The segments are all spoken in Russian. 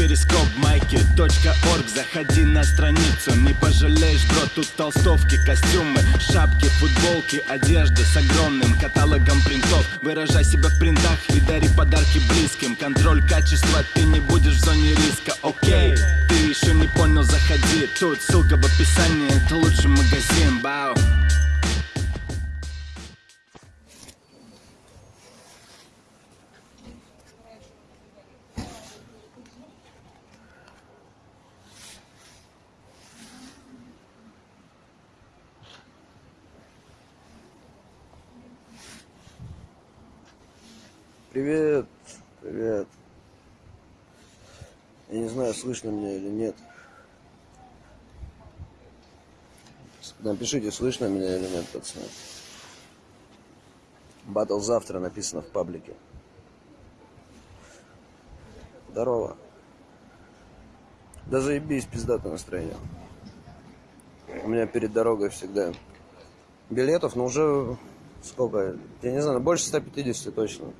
перископ майки .орг. Заходи на страницу, не пожалеешь, бро Тут толстовки, костюмы, шапки, футболки Одежда с огромным каталогом принтов. Выражай себя в принтах и дари подарки близким. Контроль качества, ты не будешь в зоне риска, окей Ты еще не понял, заходи. Тут ссылка в описании, это лучший магазин, бау Привет, привет. Я не знаю, слышно меня или нет. Напишите, слышно меня или нет, пацаны. Батл завтра написано в паблике. Здорово. Да заебись, пиздатое настроение. У меня перед дорогой всегда билетов, но уже сколько? Я не знаю, больше 150 точно.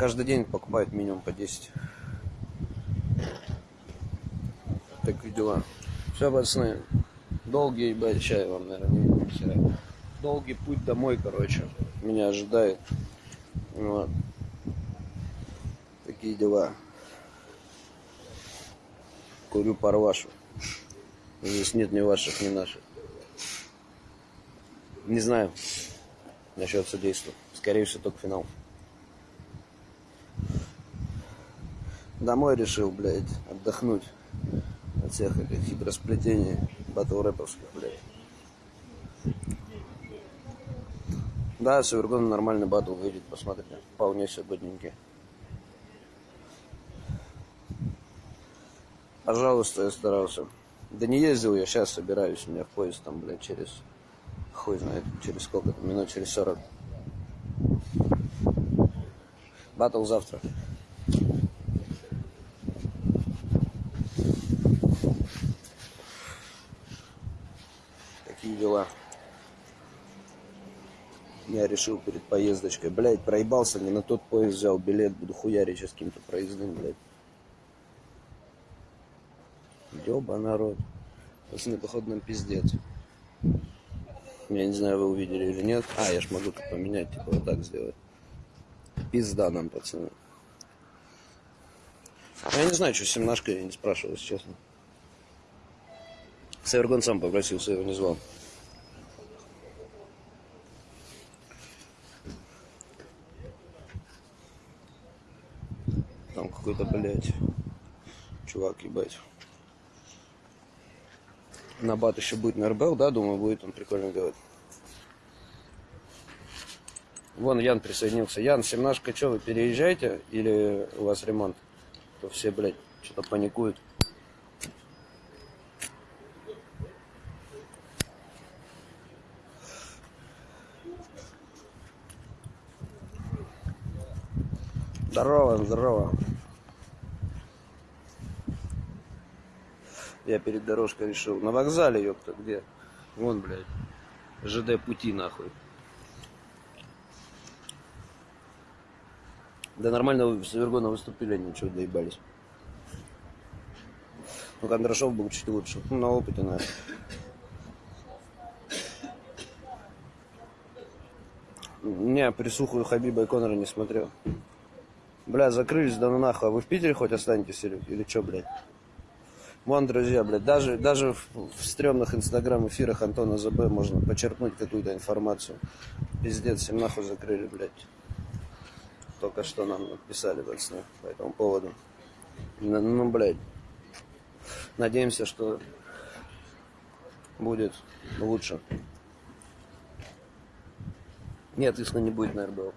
Каждый день покупают минимум по 10. Такие дела. Все, пацаны. Долгий, ебать, чай вам, наверное, не. Долгий путь домой, короче. Меня ожидает. Вот. Такие дела. Курю парвашу. Здесь нет ни ваших, ни наших. Не знаю насчет судейства. Скорее всего, только финал. Домой решил, блядь, отдохнуть от всех этих хитросплетений батл рэповских, блядь. Да, с Эвергоном нормальный батл выйдет, посмотрите. Вполне все годненький. Пожалуйста, я старался. Да не ездил я, сейчас собираюсь, у меня в поезд там, блядь, через... Хуй знает, через сколько минут через 40. Батл завтра. Такие дела. Я решил перед поездочкой. Блять, проебался, не на тот поезд взял билет. Буду хуярить сейчас каким-то проездным, блядь. Ёба народ. Пацаны, походу, нам пиздец. Я не знаю, вы увидели или нет. А, я ж могу тут поменять, типа вот так сделать. Пизда нам, пацаны. Я не знаю, что с я не спрашивал, если честно. Севергон сам попросился, его не звал. Там какой-то, блядь, чувак, ебать. На бат еще будет на РБЛ, да, думаю, будет он прикольно делать. Вон Ян присоединился. Ян, семнашка, что, вы переезжаете или у вас ремонт? То все, блядь, что-то паникуют. Здорово, здорово. Я перед дорожкой решил. На вокзале, ёпта, где? Вон, блядь. ЖД пути, нахуй. Да нормально с Вергона выступили, ничего доебались. Ну, Кондрашов был чуть лучше. Ну, на опыте, наверное. Не, присухую Хабиба и Конора не смотрел. Бля, закрылись, да ну нахуй. А вы в Питере хоть останетесь или, или что, блядь? Вон, друзья, блядь, даже, даже в, в стрёмных инстаграм-эфирах Антона ЗБ можно почерпнуть какую-то информацию. Пиздец, всем нахуй закрыли, блядь. Только что нам написали, пацаны, по этому поводу. Ну, ну, блядь. Надеемся, что будет лучше. Нет, иска не будет на РБЛ.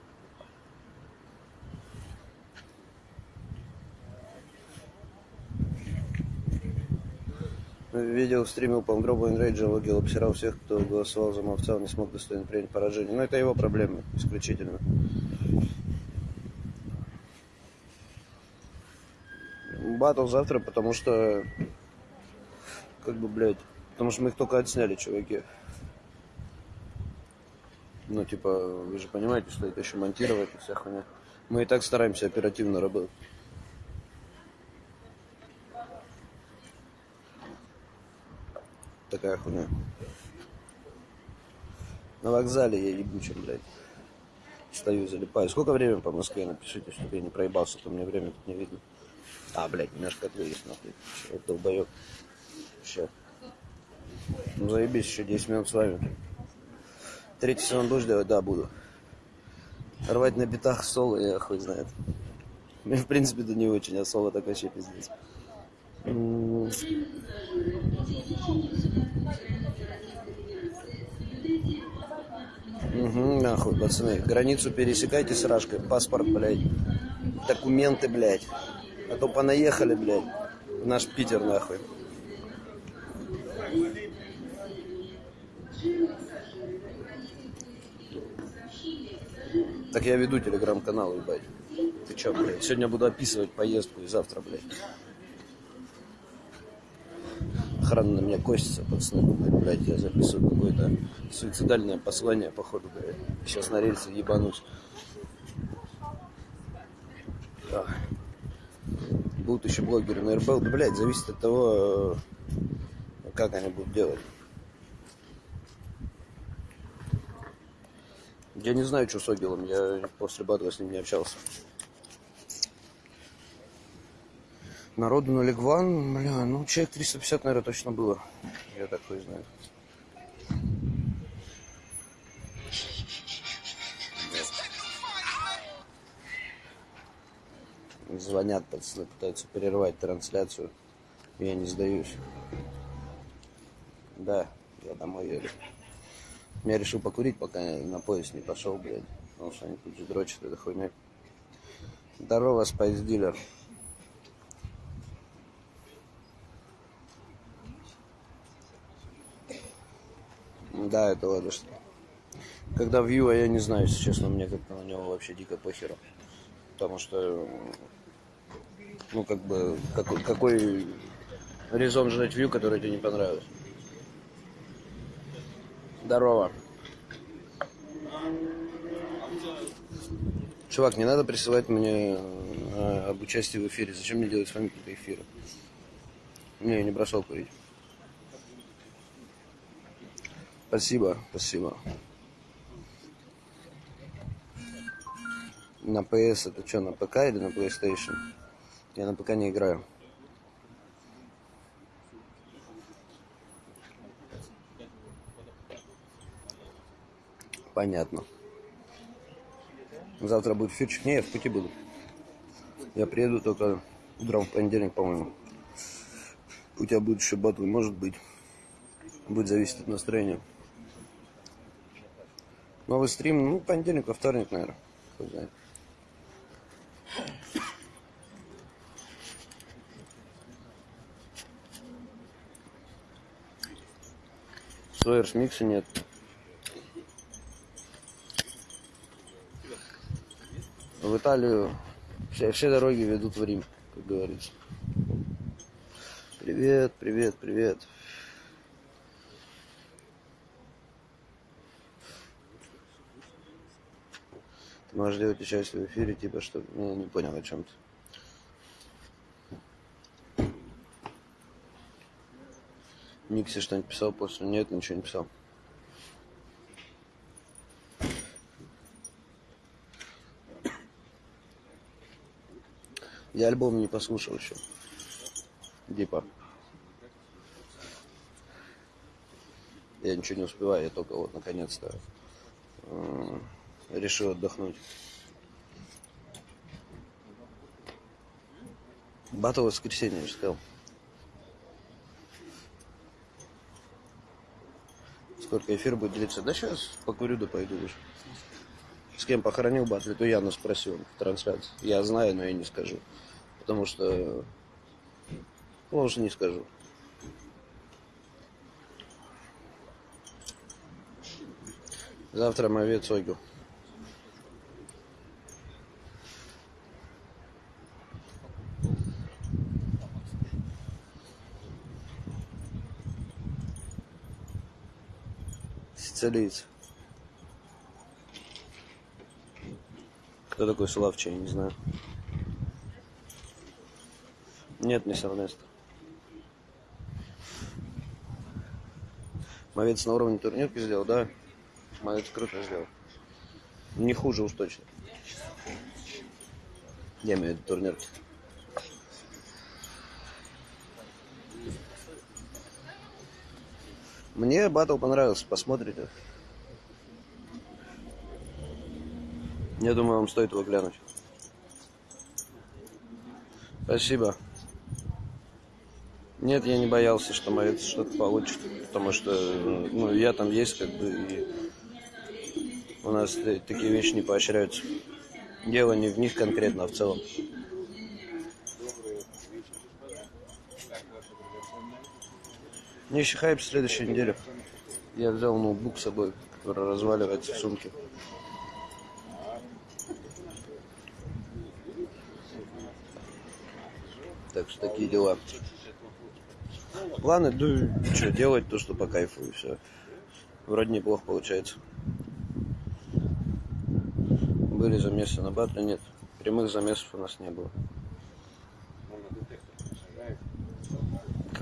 Видео стримил по Андробу Энрейджа, логил, обсирал всех, кто голосовал за Мовца, не смог достойно принять поражение. Но это его проблемы, исключительно. Батл завтра, потому что... Как бы, блядь... Потому что мы их только отсняли, чуваки. Ну, типа, вы же понимаете, что это еще монтировать и вся хуйня. Мы и так стараемся оперативно работать. Такая хуйня. На вокзале я ебучим, блядь. Стою, залипаю. Сколько времени по Москве? Напишите, чтобы я не проебался, то мне время тут не видно. А, блядь, немножко отвлекся, нахуй. Вот долбоёб. Сейчас. Ну, заебись, еще 10 минут с вами. Третий сезон будешь делать? Да, буду. Рвать на битах соло, я хуй знает. Мне, в принципе, это не очень, а соло так вообще пиздец. Угу, нахуй, пацаны. Границу пересекайте с Рашкой. Паспорт, блядь. Документы, блядь. А то понаехали, блядь. В наш Питер, нахуй. Так я веду телеграм-канал, ебать. Ты чё, блядь? Сегодня буду описывать поездку и завтра, блядь. Охрана на меня косится, пацаны думают, блядь, я записываю какое-то суицидальное послание, походу, блядь. Сейчас на рельсы ебанусь. Да. Будут еще блогеры на РБЛ. Да, блядь, зависит от того, э, как они будут делать. Я не знаю, что с Огилом. Я после батла с ним не общался. Народу на Легван, бля, ну человек 350, наверное, точно было. Я такой знаю. Звонят, пацаны, пытаются перервать трансляцию. Я не сдаюсь. Да, я домой еду. Я решил покурить, пока на поезд не пошел, блядь. Потому что они тут же дрочат этой хуйней. Здорово, спайс Да, это что. Когда вью, а я не знаю, если честно, мне как-то на него вообще дико похеру. Потому что, ну, как бы, какой, какой резон ждать вью, который тебе не понравился? Здорово. Чувак, не надо присылать мне э, об участии в эфире. Зачем мне делать с вами какие-то эфиры? Не, я не бросал курить. Спасибо, спасибо. На PS это что, на ПК или на PlayStation? Я на ПК не играю. Понятно. Завтра будет эфирчик. Не, я в пути буду. Я приеду только утром в понедельник, по-моему. У тебя будет еще батл, может быть. Будет зависеть от настроения. Новый стрим, ну, понедельник, во вторник, наверное. Кто знает. Сойерс микса нет. В Италию все, все дороги ведут в Рим, как говорится. Привет, привет, привет. Можешь делать участие в эфире, типа, что... Ну, не понял о чем ты. Никси что-нибудь писал после? Нет, ничего не писал. Я альбом не послушал еще. Дипа. Я ничего не успеваю, я только вот наконец-то решил отдохнуть. Батл воскресенье, я сказал. Сколько эфир будет длиться? Да сейчас покурю, да пойду уже. С кем похоронил батл, то Яна спросил в трансляции. Я знаю, но я не скажу. Потому что... Ну, уже не скажу. Завтра мовец Огю. Сицилиец. Кто такой Славчий, я не знаю. Нет, не Эрнест. Мовец на уровне турнирки сделал, да? Мовец круто сделал. Не хуже уж точно. Я имею в виду турнирки. Мне батл понравился, посмотрите. Я думаю, вам стоит его глянуть. Спасибо. Нет, я не боялся, что Мовец что-то получит, потому что ну, я там есть, как бы, и у нас такие вещи не поощряются. Дело не в них конкретно, а в целом. Нищий хайп в следующей неделе. Я взял ноутбук с собой, который разваливается в сумке. Так что такие дела. Планы, ну, что, делать то, что по кайфу, и все. Вроде неплохо получается. Были замесы на батле, нет. Прямых замесов у нас не было.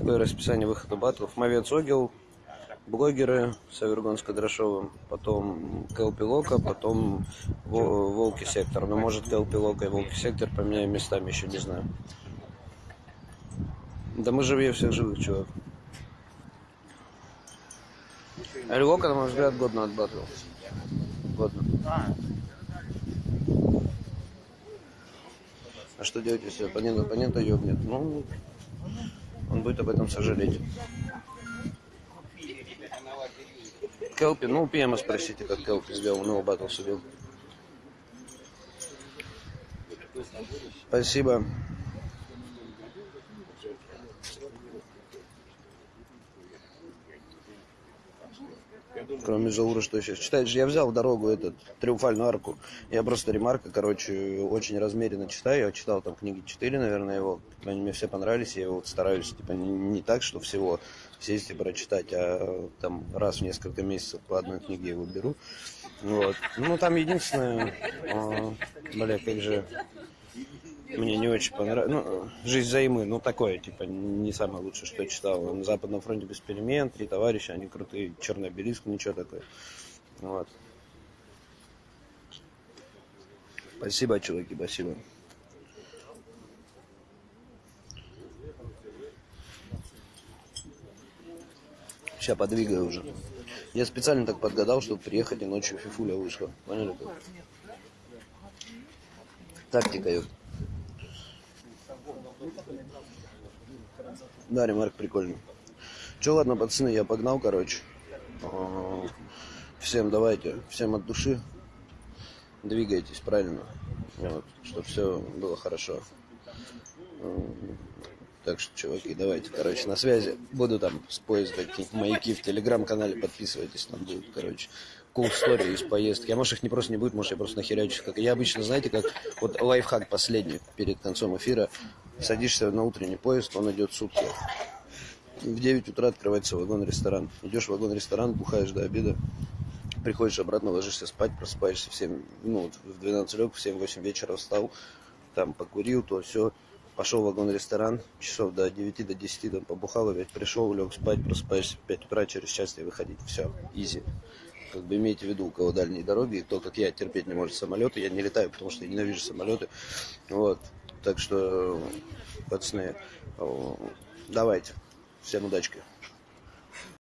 Какое расписание выхода батлов? Мовец Огил, блогеры с Авергон с потом Кэлпилока, потом Волки Сектор. Но может Кэлпилока и Волки Сектор поменяем местами, еще не знаю. Да мы живее всех живых, чувак. Эльвока, на мой взгляд, годно отбатывал. Годно. А что делать, если оппонент оппонента ёбнет? Ну, он будет об этом сожалеть. Келпи, ну, Пиема спросите, как Келпи сделал, он его батл судил. Спасибо. Кроме Заура, что сейчас читаешь? Я взял дорогу, этот, триумфальную арку. Я просто ремарка, короче, очень размеренно читаю. Я читал там книги 4, наверное, его. Они мне все понравились. Я вот стараюсь, типа, не, не так, что всего сесть и прочитать, а там раз в несколько месяцев по одной книге его беру. Вот. Ну, там единственное, а, бля, как же мне не очень понравилось. Ну, «Жизнь займы», ну, такое, типа, не самое лучшее, что я читал. На Западном фронте без перемен, три товарища, они крутые, черный обелиск, ничего такое. Вот. Спасибо, чуваки, спасибо. Сейчас подвигаю уже. Я специально так подгадал, чтобы приехать и ночью фифуля вышла. Поняли? Тактика, ёпта. Да, ремарк прикольный. Че, ладно, пацаны, я погнал, короче. А, всем давайте, всем от души. Двигайтесь правильно. Вот, чтобы все было хорошо. Так что, чуваки, давайте, короче, на связи. Буду там с поезда какие-нибудь маяки в телеграм-канале, подписывайтесь, там будет, короче, cool story из поездки. А может их не просто не будет, может я просто нахерячу. Как я обычно, знаете, как вот лайфхак последний перед концом эфира. Садишься на утренний поезд, он идет сутки. В 9 утра открывается вагон-ресторан. Идешь в вагон-ресторан, бухаешь до обеда, приходишь обратно, ложишься спать, просыпаешься в 7, ну, в 12 лег, в 7-8 вечера встал, там покурил, то все, пошел в вагон-ресторан, часов до 9 до 10 там побухал, опять пришел, лег спать, просыпаешься в 5 утра, через час тебе выходить. Все, изи. Как бы имейте в виду, у кого дальние дороги, и то, как я терпеть не может самолеты, я не летаю, потому что я ненавижу самолеты. Вот. Так что, пацаны, э, давайте. Всем удачки.